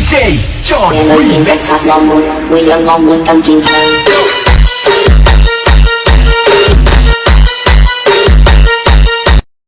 DJ John Nghe lời tiếng rap sát lo muốn Người yêu ngon